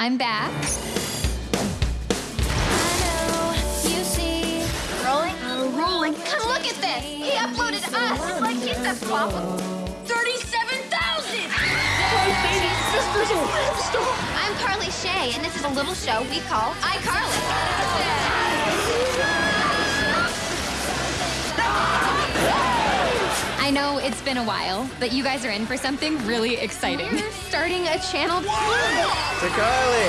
I'm back. Rolling? rolling. Come look at this. He uploaded us. Like he's the flop. 37,000! I'm Carly Shay, and this is a little show we call iCarly. I know it's been a while, but you guys are in for something really exciting. We're starting a channel. To Carly.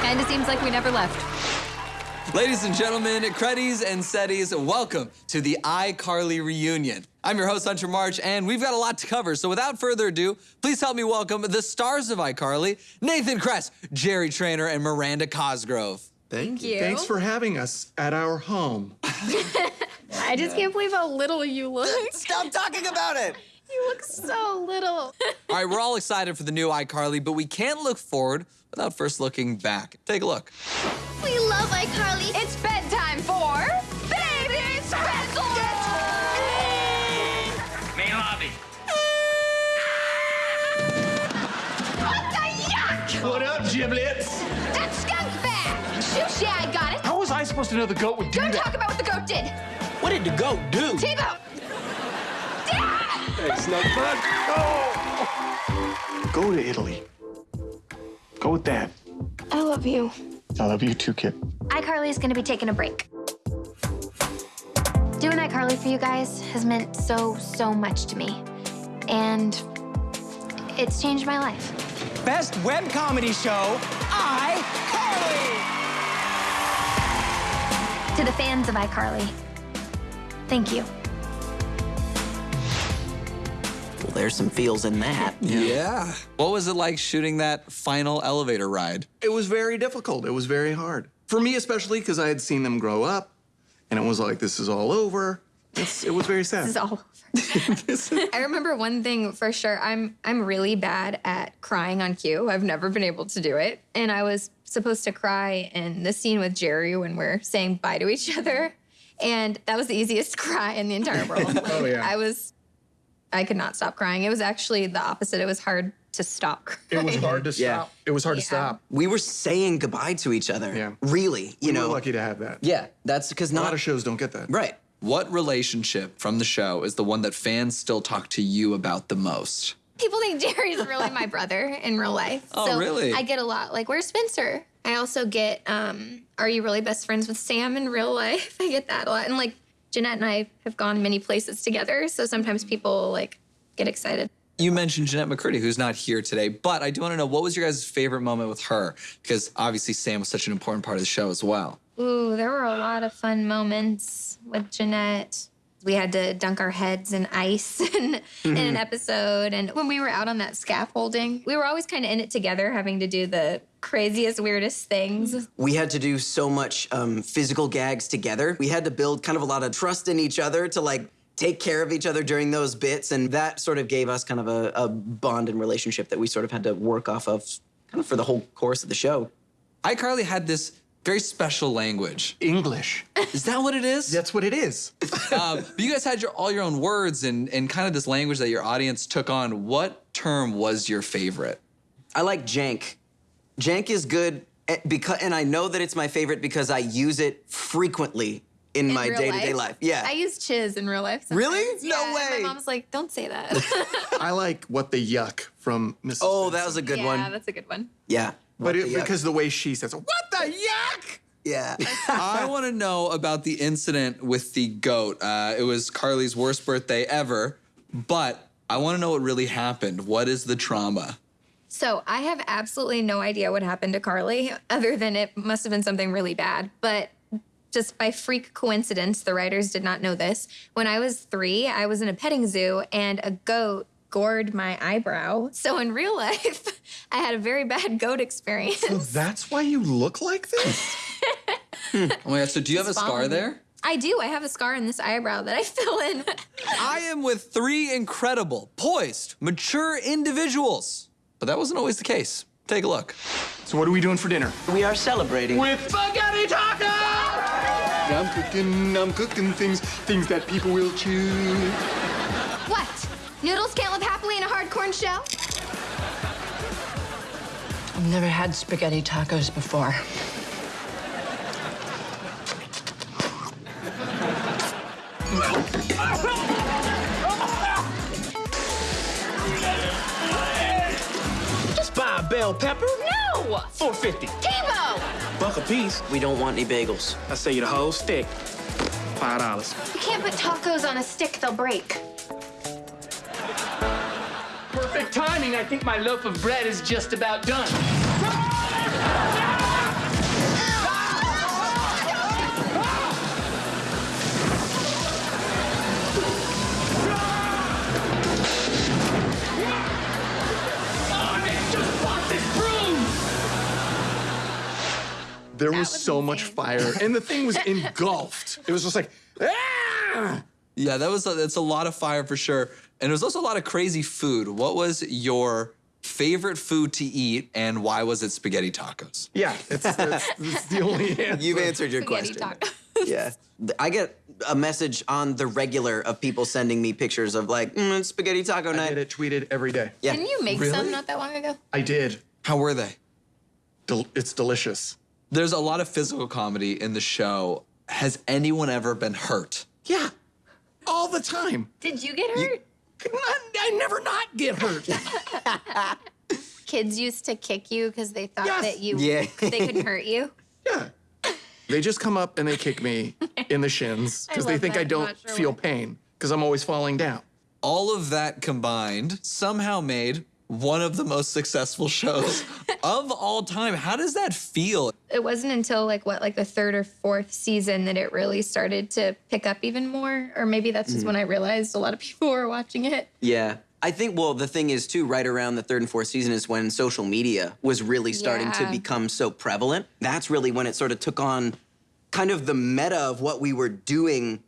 Kinda seems like we never left. Ladies and gentlemen, Creddies and Seddies, welcome to the iCarly reunion. I'm your host, Hunter March, and we've got a lot to cover. So without further ado, please help me welcome the stars of iCarly, Nathan Kress, Jerry Trainer, and Miranda Cosgrove. Thank you. you. Thanks for having us at our home. I just can't believe how little you look. Stop talking about it! You look so little. All right, we're all excited for the new iCarly, but we can't look forward without first looking back. Take a look. We love iCarly. It's bedtime for Baby Speckle! Main lobby. Ah! What the yuck? What up, giblets? That skunk bag! Yeah, I got it. How was I supposed to know the goat would do Don't that? talk about what the goat did. What did the goat do? Tebow! It's not fun. Oh. Go to Italy. Go with Dad. I love you. I love you too, kid. iCarly is gonna be taking a break. Doing iCarly for you guys has meant so, so much to me. And it's changed my life. Best web comedy show, iCarly! To the fans of iCarly, thank you. Well, there's some feels in that. Yeah. What was it like shooting that final elevator ride? It was very difficult. It was very hard. For me, especially because I had seen them grow up, and it was like, this is all over. It's, it was very sad. This is all I remember one thing for sure. I'm I'm really bad at crying on cue. I've never been able to do it. And I was supposed to cry in the scene with Jerry when we're saying bye to each other. And that was the easiest cry in the entire world. Oh, yeah. I was I could not stop crying. It was actually the opposite. It was hard to stop crying. It was hard to stop. Yeah. It was hard to stop. We were saying goodbye to each other. Yeah. Really, you know. We know. were lucky to have that. Yeah, that's because not A not lot of shows don't get that. right. What relationship from the show is the one that fans still talk to you about the most? People think Jerry's really my brother in real life. Oh, so really? I get a lot like, where's Spencer? I also get, um, are you really best friends with Sam in real life? I get that a lot. And like Jennette and I have gone many places together. So sometimes people like get excited. You mentioned Jennette McCurdy, who's not here today, but I do want to know what was your guys' favorite moment with her? Because obviously Sam was such an important part of the show as well. Ooh, there were a lot of fun moments with Jennette. We had to dunk our heads in ice in, in an episode. And when we were out on that scaffolding, we were always kind of in it together, having to do the craziest, weirdest things. We had to do so much um, physical gags together. We had to build kind of a lot of trust in each other to like take care of each other during those bits, and that sort of gave us kind of a, a bond and relationship that we sort of had to work off of, kind of for the whole course of the show. iCarly had this very special language. English. Is that what it is? That's what it is. um, but you guys had your all your own words and, and kind of this language that your audience took on. What term was your favorite? I like jank. Jank is good because, and I know that it's my favorite because I use it frequently in, In my day-to-day life. Yeah. I use chiz in real life. Really? sometimes. No way. My mom's like, don't say that. I like what the yuck from Mrs. oh, that was a good yeah, one. Yeah, that's a good one. Yeah. But it, the because the way she says, what the yuck? yeah. I want to know about the incident with the goat. Uh, it was Carly's worst birthday ever, but I want to know what really happened. What is the trauma? So I have absolutely no idea what happened to Carly, other than it must have been something really bad. But just by freak coincidence, the writers did not know this. When I was three, I was in a petting zoo and a goat gored my eyebrow. So in real life, I had a very bad goat experience. So that's why you look like this? Oh my God! So do you have a scar there? I do. I have a scar in this eyebrow that I fill in. I am with three incredible, poised, mature individuals. But that wasn't always the case. Take a look. So what are we doing for dinner? we are celebrating. With spaghetti tacos! I'm cooking, I'm cooking things, things that people will chew. What? Noodles can't live happily in a hard corn shell? I've never had spaghetti tacos before. Just buy a bell pepper. No! 450. Tebow! Buck a piece. We don't want any bagels. I say you the whole stick. Five dollars. You can't put tacos on a stick, they'll break. Perfect timing. I think my loaf of bread is just about done. There was, was so much fire, and the thing was engulfed. It was just like, ah! Yeah, that was a, that's a lot of fire for sure. And it was also a lot of crazy food. What was your favorite food to eat and why was it spaghetti tacos? Yeah, it's, that's, that's the only answer. You've answered your Spaghetti question. tacos. Yeah. I get a message on the regular of people sending me pictures of like, mm, it's spaghetti taco I night. get it tweeted every day. Yeah. Didn't you make Really? some not that long ago? I did. How were they? Del- it's delicious. There's a lot of physical comedy in the show. Has anyone ever been hurt? Yeah, all the time. Did you get hurt? I, I never not get hurt. Kids used to kick you because they thought Yes. that you Yeah. they could hurt you. yeah. They just come up and they kick me in the shins because they think that. I don't not sure feel why. pain because I'm always falling down. All of that combined somehow made one of the most successful shows of all time. How does that feel? It wasn't until like what like the third or fourth season that it really started to pick up even more, or maybe that's just mm-hmm. when I realized a lot of people were watching it. Yeah. I think, well, the thing is, too, right around the third and fourth season is when social media was really starting to become so prevalent. That's really when it sort of took on kind of the meta of what we were doing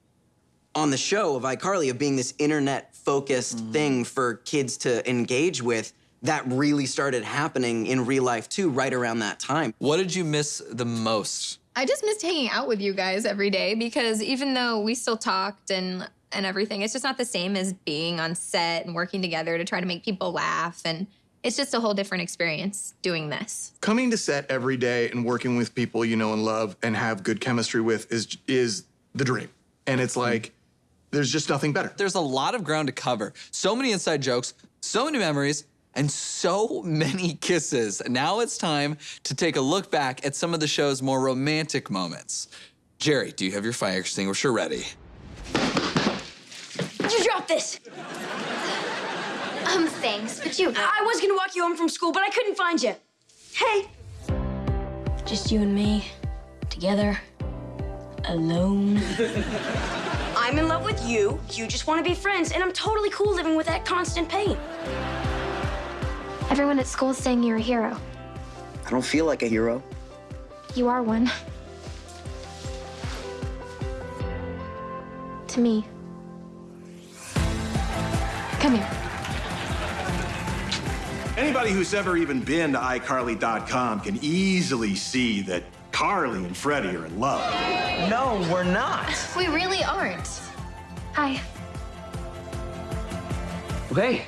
on the show of iCarly, of being this internet focused mm-hmm. thing for kids to engage with. That really started happening in real life, too, right around that time. What did you miss the most? I just missed hanging out with you guys every day because even though we still talked and and everything, it's just not the same as being on set and working together to try to make people laugh and it's just a whole different experience doing this. Coming to set every day and working with people you know and love and have good chemistry with is is the dream. And it's like there's just nothing better. There's a lot of ground to cover. So many inside jokes, so many memories, and so many kisses. Now it's time to take a look back at some of the show's more romantic moments. Jerry, do you have your fire extinguisher ready? You dropped this. Um, thanks, but you. I was gonna walk you home from school, but I couldn't find you. Hey. Just you and me, together, alone. I'm in love with you. You just want to be friends, and I'm totally cool living with that constant pain. Everyone at school is saying you're a hero. I don't feel like a hero. You are one. To me. Come here. Anybody who's ever even been to iCarly.com can easily see that Carly and Freddie are in love. No, we're not. We really aren't. Hi. Okay.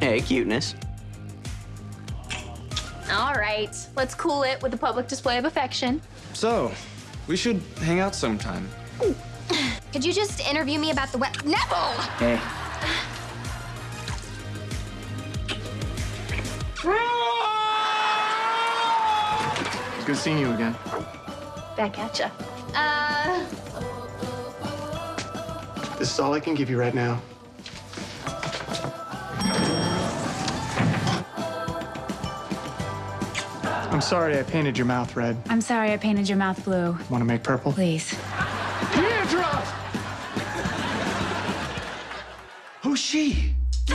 Hey, cuteness. All right, let's cool it with a public display of affection. So, we should hang out sometime. Could you just interview me about the wet? Nevel! Hey. It's good seeing you again. Back at ya. Uh, This is all I can give you right now. I'm sorry I painted your mouth red. I'm sorry I painted your mouth blue. Want to make purple? Please. Who's she?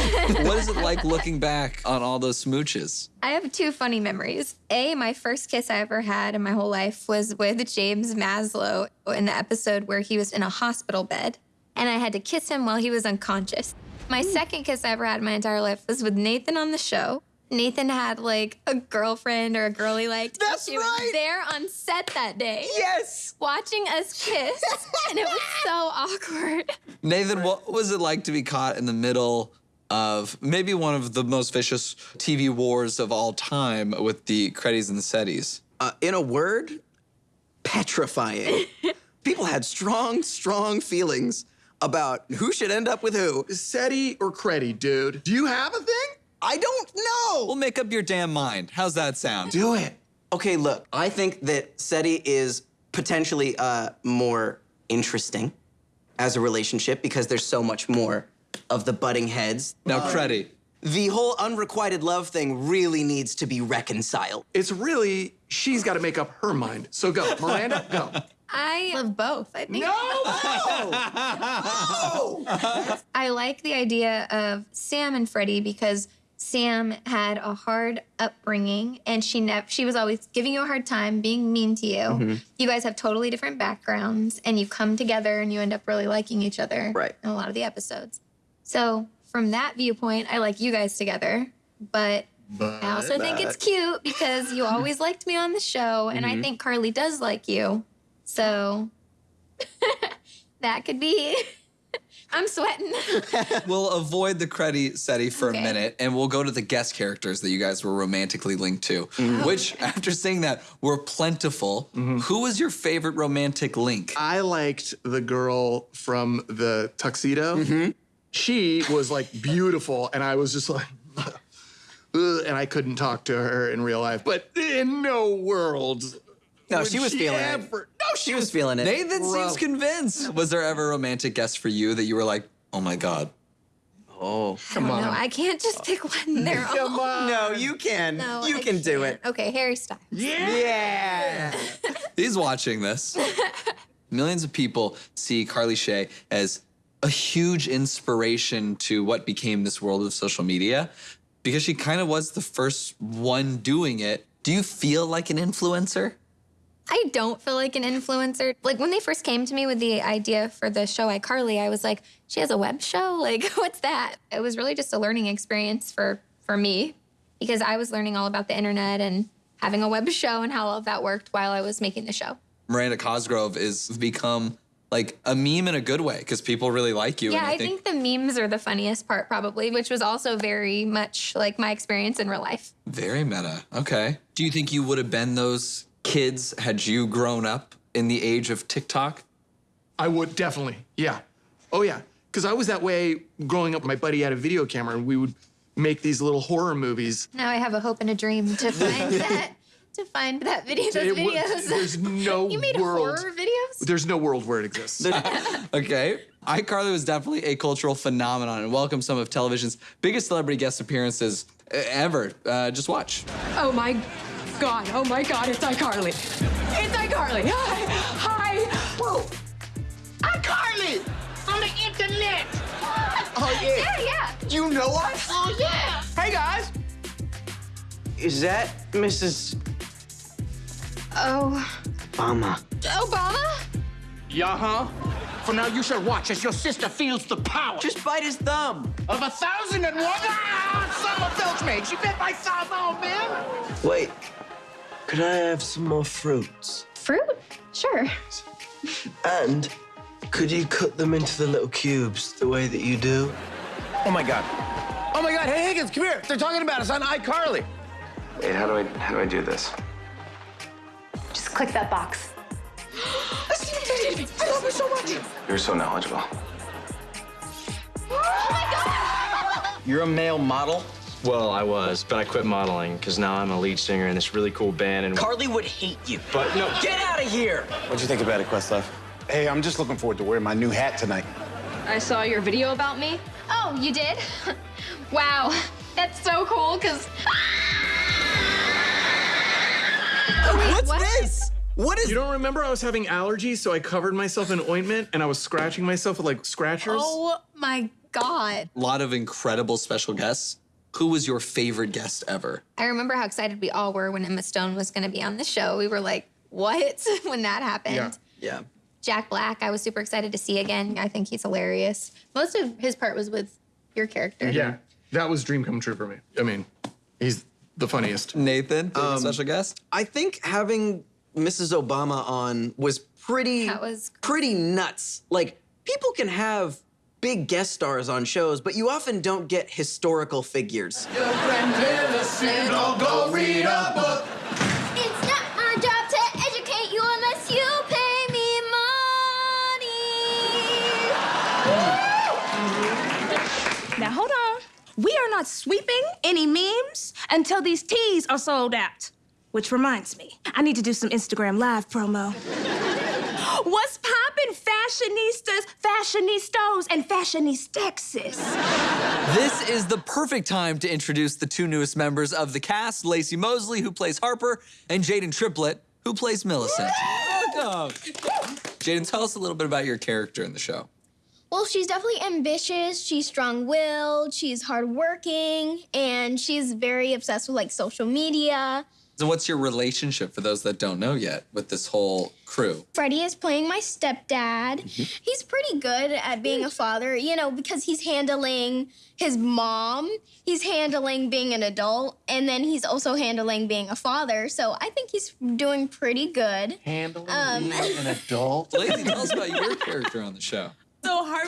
what is it like looking back on all those smooches? I have two funny memories. A, my first kiss I ever had in my whole life was with James Maslow in the episode where he was in a hospital bed, and I had to kiss him while he was unconscious. My mm. second kiss I ever had in my entire life was with Nathan on the show. Nathan had like a girlfriend or a girl he liked. That's she was there on set that day. Yes! Watching us kiss, and it was so awkward. Nathan, what was it like to be caught in the middle of maybe one of the most vicious TV wars of all time with the Creddies and the Seddies? Uh, in a word, petrifying. People had strong, strong feelings about who should end up with who. Seddie or Creddie, dude? Do you have a thing? I don't know. Well, make up your damn mind. How's that sound? Do it. Okay, look, I think that Seddie is potentially uh, more interesting as a relationship because there's so much more of the butting heads. Now, Creddie. The whole unrequited love thing really needs to be reconciled. It's really, she's got to make up her mind. So go, Miranda, go. I love both. I think. No! I like the idea of Sam and Freddie because Sam had a hard upbringing and she never she was always giving you a hard time, being mean to you. Mm-hmm. You guys have totally different backgrounds and you come together and you end up really liking each other Right. in a lot of the episodes. So from that viewpoint, I like you guys together, but I also think it's cute because you always liked me on the show, and Mm-hmm. I think Carly does like you. So that could be. I'm sweating. We'll avoid the Creddie Seddie for Okay. a minute and we'll go to the guest characters that you guys were romantically linked to, mm-hmm. oh, which, after saying that, were plentiful. Mm-hmm. Who was your favorite romantic link? I liked the girl from the tuxedo. Mm-hmm. She was like beautiful, and I was just like, and I couldn't talk to her in real life. But in no world. No, she was feeling it. No, she was feeling it. Nathan seems convinced. Was there ever a romantic guest for you that you were like, oh my God? Oh, Come on. No, I can't just pick one. They're all. no, you can. No, you I can do can't. it. Okay, Harry Styles. Yeah. He's watching this. Millions of people see Carly Shay as a huge inspiration to what became this world of social media because she kind of was the first one doing it. Do you feel like an influencer? I don't feel like an influencer. Like when they first came to me with the idea for the show iCarly, I was like, she has a web show? Like, what's that? It was really just a learning experience for for me because I was learning all about the internet and having a web show and how all of that worked while I was making the show. Miranda Cosgrove is become like a meme in a good way because people really like you. yeah, and I think the memes are the funniest part probably, which was also very much like my experience in real life. very meta. Okay. Do you think you would have been those kids had you grown up in the age of TikTok? I would definitely. Yeah. Oh yeah. Because I was that way growing up. My buddy had a video camera, and we would make these little horror movies. Now I have a hope and a dream to find that to find that video those It videos. there's no you made world. horror videos? There's no world where it exists. Okay. iCarly was definitely a cultural phenomenon and welcomed some of television's biggest celebrity guest appearances ever. Uh, just watch. Oh my God. Oh my God. It's iCarly. It's iCarly. Hi. Hi. Whoa. iCarly on the internet. Oh yeah. Yeah, yeah. You know us? Oh yeah. Hey guys. Is that Mrs. Oh, Obama? Obama? Yeah, huh? For now, you shall watch as your sister feels the power Just bite his thumb. of a thousand and one. Ah, summer filch made. She bit my thumb, oh man. Wait, could I have some more fruits? Fruit? Sure. And could you cut them into the little cubes the way that you do? Oh my god. Oh my god. Hey Higgins, come here. They're talking about us on iCarly. Wait, how do I how do I do this? Just click that box. I love her so much. You're so knowledgeable. Oh You're a male model? Well, I was, but I quit modeling because now I'm a lead singer in this really cool band. And Carly would hate you. but no, Get out of here. What'd you think about it, Questlove? Hey, I'm just looking forward to wearing my new hat tonight. I saw your video about me. Oh, you did? wow. That's so cool because. What's what? this? What is? You don't remember I was having allergies, so I covered myself in ointment and I was scratching myself with like scratchers. Oh my God. A lot of incredible special guests. Who was your favorite guest ever? I remember how excited we all were when Emma Stone was going to be on the show. We were like, what? when that happened. Yeah. Yeah. Jack Black, I was super excited to see again. I think he's hilarious. Most of his part was with your character. Yeah. That was dream come true for me. I mean, he's the funniest. Nathan, Um, special guest? I think having Mrs. Obama on was pretty That was pretty nuts. Like people can have big guest stars on shows, but you often don't get historical figures. We are not sweeping any memes until these teas are sold out. Which reminds me, I need to do some Instagram live promo. What's poppin', fashionistas, fashionistas, and fashionistexes? This is the perfect time to introduce the two newest members of the cast Laci Mosley, who plays Harper, and Jaidyn Triplett, who plays Millicent. Welcome. Jaidyn, tell us a little bit about your character in the show. Well, she's definitely ambitious. She's strong-willed. She's hardworking, and she's very obsessed with like social media. So, what's your relationship for those that don't know yet with this whole crew? Freddie is playing my stepdad. He's pretty good at being a father, you know, because he's handling his mom, he's handling being an adult, and then he's also handling being a father. So I think he's doing pretty good. Handling Um, being an adult. Laci, tell us about your character on the show.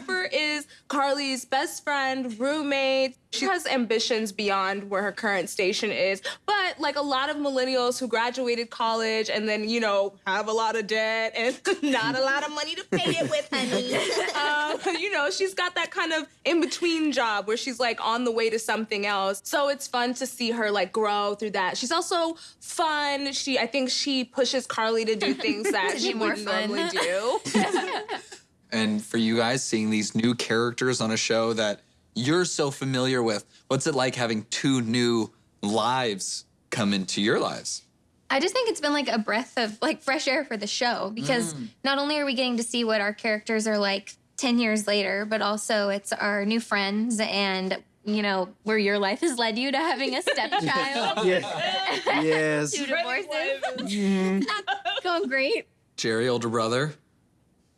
Harper is Carly's best friend, roommate. She has ambitions beyond where her current station is. But like a lot of millennials who graduated college and then, you know, have a lot of debt and not a lot of money to pay it with, honey. um, you know, she's got that kind of in-between job where she's like on the way to something else. So it's fun to see her like grow through that. She's also fun. She I think she pushes Carly to do things that she wouldn't normally do. And for you guys, seeing these new characters on a show that you're so familiar with, what's it like having two new lives come into your lives? I just think it's been like a breath of like fresh air for the show because Mm. not only are we getting to see what our characters are like 10 years later, but also it's our new friends and you know where your life has led you to having a stepchild. Yes. Two divorces. Mhm. Not going great. Jerry, older brother.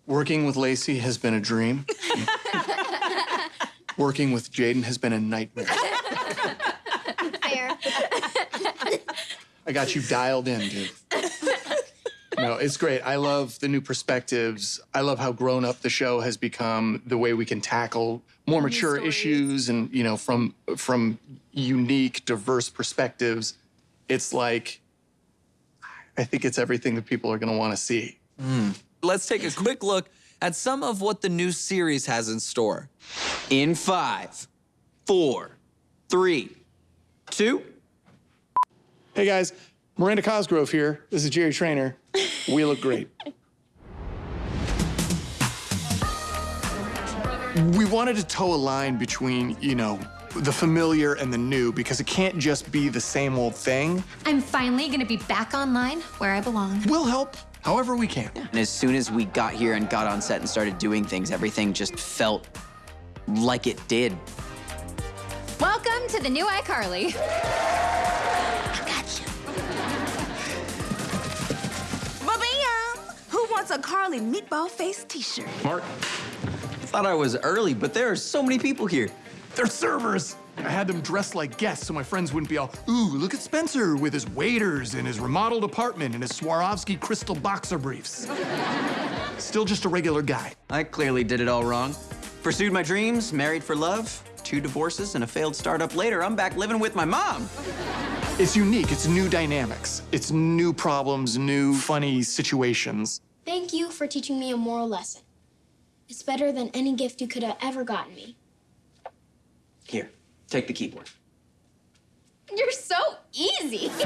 Working with Laci has been a dream. Working with Jaidyn has been a nightmare. Fair. I got you dialed in, dude. No, it's great. I love the new perspectives. I love how grown up the show has become, the way we can tackle more mature issues and, you know, from from unique, diverse perspectives. It's like I think it's everything that people are going to want to see. Hmm. Let's take a quick look at some of what the new series has in store. In five, four, three, two. Hey guys, Miranda Cosgrove here. This is Jerry Trainer. We look great. we wanted to toe a line between, you know, the familiar and the new because it can't just be the same old thing. I'm finally gonna be back online where I belong. We'll help however we can. And as soon as we got here and got on set and started doing things, everything just felt like it did. Welcome to the new iCarly. I got you. Ba-bam! Who wants a Carly meatball face t-shirt? Mark, I Thought I was early, but there are so many people here. they're servers. I had them dressed like guests so my friends wouldn't be all, ooh, look at Spencer with his waiters and his remodeled apartment and his Swarovski crystal boxer briefs. Still just a regular guy. I clearly did it all wrong. Pursued my dreams, married for love, two divorces, and a failed startup later. I'm back living with my mom. It's unique, it's new dynamics, it's new problems, new funny situations. Thank you for teaching me a moral lesson. It's better than any gift you could have ever gotten me. Here, take the keyboard. You're so easy.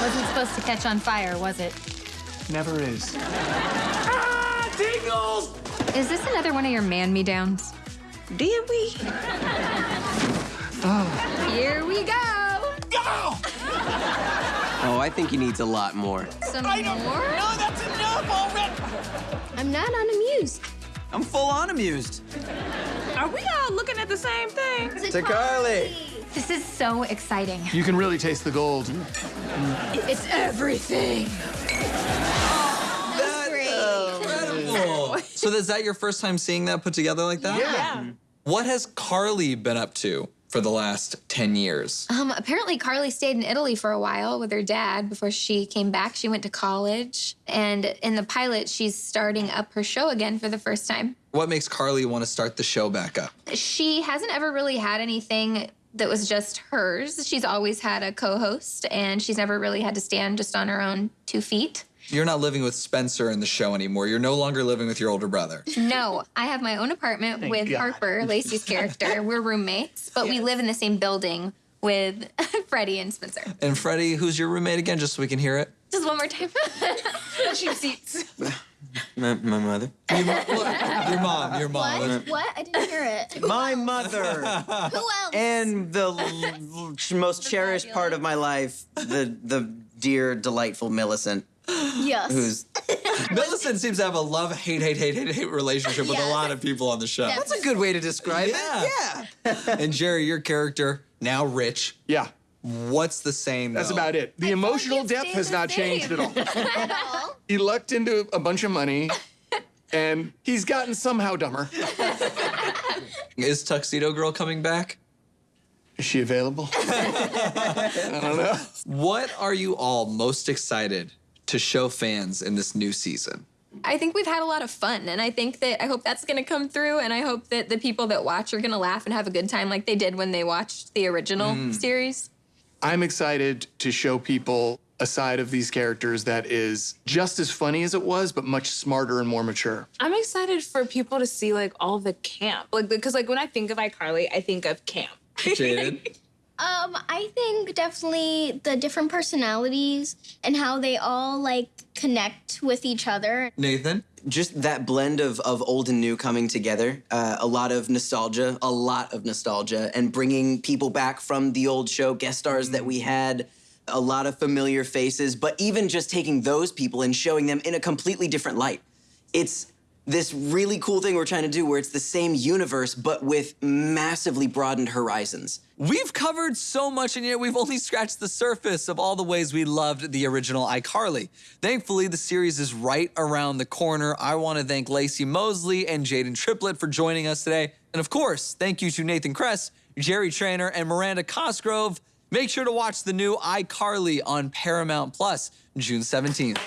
Wasn't supposed to catch on fire, was it? Never is. Ah, tingles! Is this another one of your man me downs? Did we? oh. Here we go. Oh, I think he needs a lot more. Some more? No, that's enough already! I'm not unamused. I'm full on amused. Are we all looking at the same thing? To Carly. This is so exciting. You can really taste the gold. It's everything. Incredible. so is that your first time seeing that put together like that? Yeah. What has Carly been up to for the last 10 years? Um, apparently, Carly stayed in Italy for a while with her dad before she came back. She went to college. And in the pilot, she's starting up her show again for the first time. What makes Carly want to start the show back up? She hasn't ever really had anything that was just hers. She's always had a co host, and she's never really had to stand just on her own two feet. You're not living with Spencer in the show anymore. You're no longer living with your older brother. No, I have my own apartment Thank with God. Harper, Laci's character. We're roommates, but we live in the same building with Freddie and Spencer. And Freddie, who's your roommate again, just so we can hear it? Just one more time. The cheap seats. My, my mother. Your mom, your mom. What? What? I didn't hear it. My mother. Who else? And the l- l- most cherished part of my life, the the dear, delightful Millicent, Yes. who's Millicent seems to have a love, hate, hate, hate, hate, hate relationship with a lot of people on the show. that's a good way to describe Yeah. it. Yeah. And Jerry, your character, now rich. Yeah. What's the same? That's though? about it. The emotional depth has the not changed same. at all. he lucked into a bunch of money, and he's gotten somehow dumber. Is Tuxedo Girl coming back? Is she available? I don't know. What are you all most excited to show fans in this new season? I think we've had a lot of fun, and I think that I hope that's going to come through, and I hope that the people that watch are going to laugh and have a good time like they did when they watched the original Mm. series. I'm excited to show people a side of these characters that is just as funny as it was, but much smarter and more mature. I'm excited for people to see like all the camp. Like because like when I think of iCarly, I think of camp. Jaidyn? Um, I think definitely the different personalities and how they all like connect with each other. Nathan? Just that blend of, of old and new coming together, uh, a lot of nostalgia, a lot of nostalgia, and bringing people back from the old show, guest stars that we had, a lot of familiar faces, but even just taking those people and showing them in a completely different light. It's this really cool thing we're trying to do where it's the same universe, but with massively broadened horizons. We've covered so much, and yet we've only scratched the surface of all the ways we loved the original iCarly. Thankfully, the series is right around the corner. I want to thank Laci Mosley and Jaidyn Triplett for joining us today. And of course, thank you to Nathan Kress, Jerry Trainer, and Miranda Cosgrove. Make sure to watch the new iCarly on Paramount Plus, June 17th.